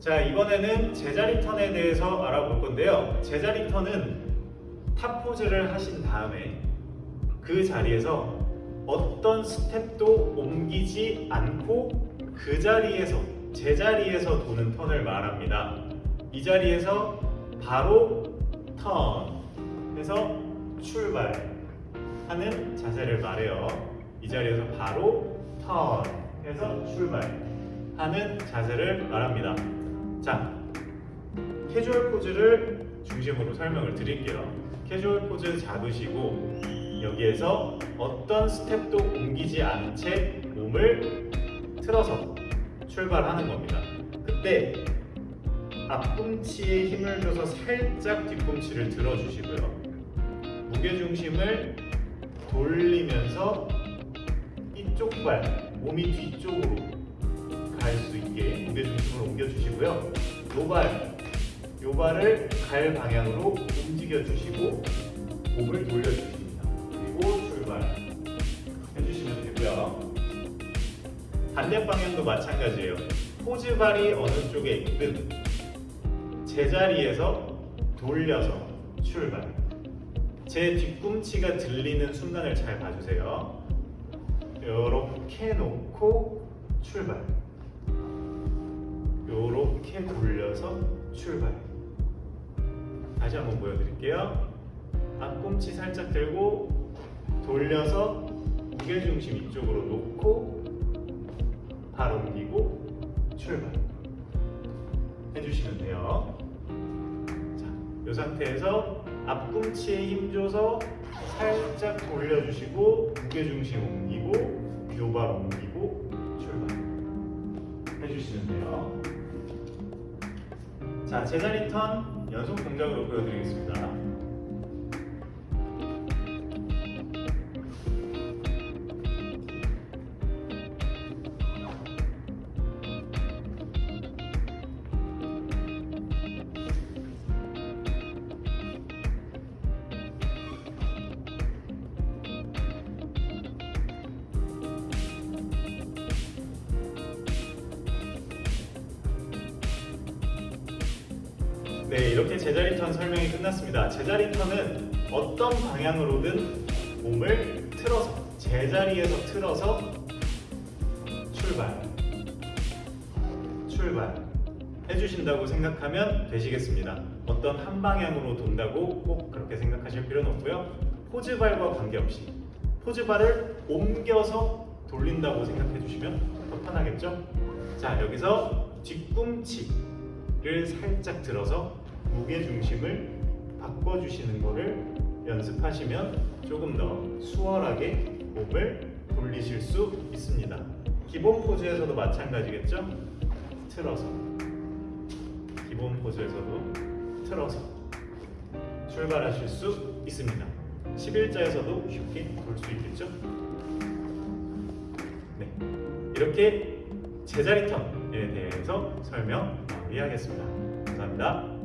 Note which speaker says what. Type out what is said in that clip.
Speaker 1: 자 이번에는 제자리 턴에 대해서 알아볼 건데요. 제자리 턴은 top 포즈를 하신 다음에 그 자리에서 어떤 스텝도 옮기지 않고 그 자리에서 제자리에서 도는 턴을 말합니다. 이 자리에서 바로 턴 해서 출발하는 자세를 말해요. 이 자리에서 바로 턴 해서 출발하는 자세를 말합니다. 자, 캐주얼 포즈를 중심으로 설명을 드릴게요. 캐주얼 포즈 잡으시고 여기에서 어떤 스텝도 옮기지 않은 채 몸을 틀어서 출발하는 겁니다. 그때 앞꿈치에 힘을 줘서 살짝 뒤꿈치를 들어주시고요. 무게중심을 돌리면서 이쪽 발, 몸이 뒤쪽으로 갈 수 있게 무게 중심을 옮겨주시고요. 요발, 요발을 갈 방향으로 움직여주시고 몸을 돌려주십니다. 그리고 출발 해주시면 되고요. 반대 방향도 마찬가지예요. 포즈발이 어느 쪽에 있든 제자리에서 돌려서 출발. 제 뒤꿈치가 들리는 순간을 잘 봐주세요. 이렇게 놓고 출발. 이렇게 돌려서 출발. 다시 한번 보여드릴게요. 앞꿈치 살짝 들고 돌려서 무게중심 이쪽으로 놓고 발 옮기고 출발. 해주시면 돼요. 자, 이 상태에서 앞꿈치에 힘줘서 살짝 돌려주시고 무게중심 옮기고 요발 옮기고 출발 해주시면 돼요. 자, 제자리 턴 연속 동작으로 보여드리겠습니다. 네, 이렇게 제자리 턴 설명이 끝났습니다. 제자리 턴은 어떤 방향으로든 몸을 틀어서 제자리에서 틀어서 출발, 출발 해주신다고 생각하면 되시겠습니다. 어떤 한 방향으로 돈다고 꼭 그렇게 생각하실 필요는 없고요. 포즈발과 관계없이 포즈발을 옮겨서 돌린다고 생각해 주시면 더 편하겠죠? 자, 여기서 뒤꿈치 를 살짝 들어서 무게 중심을 바꿔주시는 거를 연습하시면 조금 더 수월하게 몸을 돌리실 수 있습니다. 기본 포즈에서도 마찬가지겠죠? 틀어서 기본 포즈에서도 틀어서 출발하실 수 있습니다. 11자에서도 쉽게 돌 수 있겠죠? 네, 이렇게 제자리 턴에 대해서 설명 마무리하겠습니다. 감사합니다.